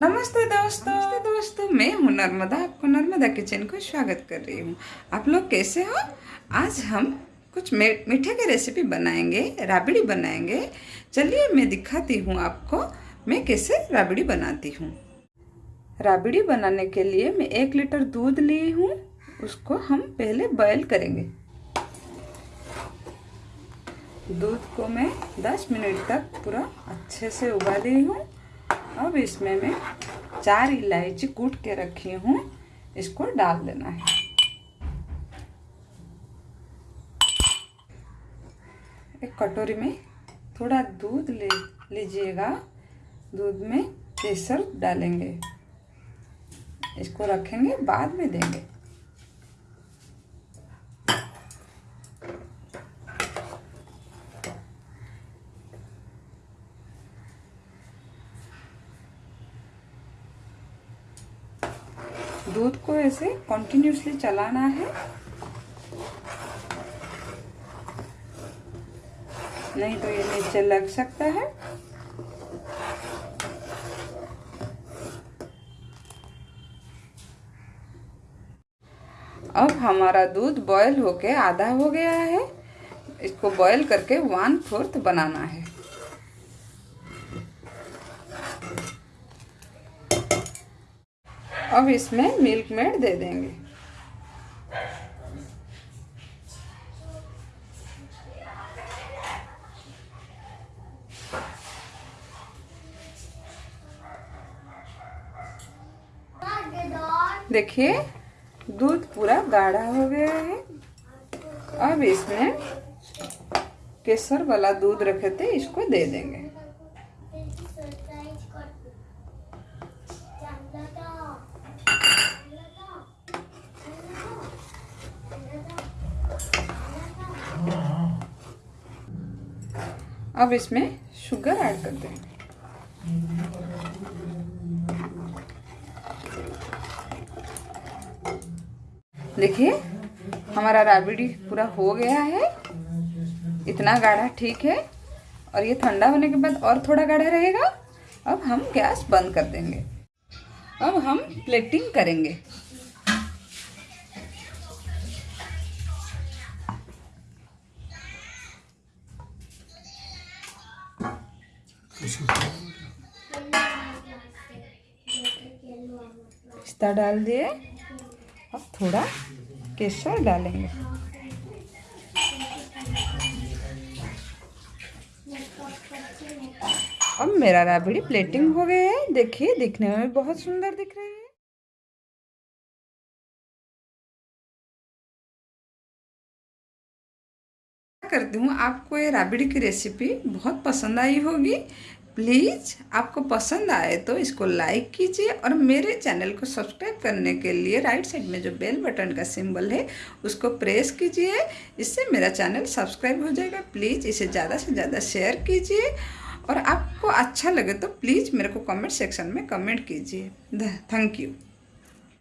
नमस्ते दोस्तों। नमस्ते दोस्तों, मैं हूँ नर्मदा। आपको नर्मदा किचन को स्वागत कर रही हूँ। आप लोग कैसे हो? आज हम कुछ मीठे की रेसिपी बनाएँगे, राबड़ी बनाएँगे। चलिए मैं दिखाती हूँ आपको, मैं कैसे राबड़ी बनाती हूँ। राबड़ी बनाने के लिए मैं एक लीटर दूध ली हूँ, उसको हम पहले बॉयल करेंगे। दूध को मैं 10 मिनट तक पूरा अच्छे से उबाली हूँ। अब इसमें मैं चार इलायची कूट के रखी हूँ। इसको डाल देना है। एक कटोरी में थोड़ा दूध ले लीजिएगा। दूध में केसर डालेंगे। इसको रखेंगे, बाद में देंगे। दूध को ऐसे कंटिन्यूसली चलाना है। नहीं तो ये नीचे लग सकता है। अब हमारा दूध बॉयल होके आधा हो गया है। इसको बॉयल करके वन फोर्थ बनाना है। अब इसमें मिल्क मेड दे देंगे। देखिए, दूध पूरा गाढ़ा हो गया है। अब इसमें केसर वाला दूध रखे थे, इसको दे देंगे। अब इसमें शुगर ऐड कर देंगे देखिए, हमारा राबड़ी पूरा हो गया है। इतना गाढ़ा ठीक है। और ये ठंडा होने के बाद और थोड़ा गाढ़ा रहेगा। अब हम गैस बंद कर देंगे। अब हम प्लेटिंग करेंगे। पिस्ता डाल दिए। अब थोड़ा केसर डालेंगे। अब मेरा राबड़ी प्लेटिंग हो गया है। देखिए, दिखने में बहुत सुंदर दिख रही है। करती हूँ, आपको ये राबड़ी की रेसिपी बहुत पसंद आई होगी। प्लीज़ आपको पसंद आए तो इसको लाइक कीजिए और मेरे चैनल को सब्सक्राइब करने के लिए राइट साइड में जो बेल बटन का सिंबल है, उसको प्रेस कीजिए। इससे मेरा चैनल सब्सक्राइब हो जाएगा। प्लीज़ इसे ज़्यादा से ज़्यादा शेयर कीजिए और आपको अच्छा लगे तो प्लीज़ मेरे को कमेंट सेक्शन में कमेंट कीजिए। Thank you.